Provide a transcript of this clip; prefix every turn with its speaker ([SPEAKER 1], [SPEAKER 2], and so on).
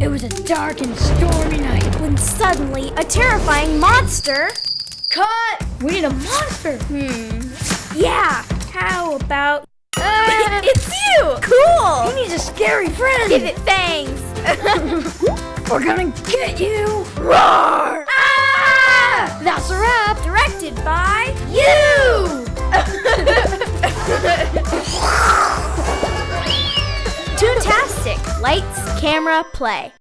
[SPEAKER 1] It was a dark and stormy night.
[SPEAKER 2] when suddenly a terrifying monster.
[SPEAKER 1] Cut! We need a monster.
[SPEAKER 2] Hmm. Yeah. How about?
[SPEAKER 1] Ah.
[SPEAKER 2] it's you. Cool.
[SPEAKER 1] He needs a scary friend.
[SPEAKER 2] Give it fangs.
[SPEAKER 1] We're gonna get you.
[SPEAKER 2] Roar!
[SPEAKER 1] Ah! That's a wrap.
[SPEAKER 2] Directed by you. Toontastic. Lights, camera, play.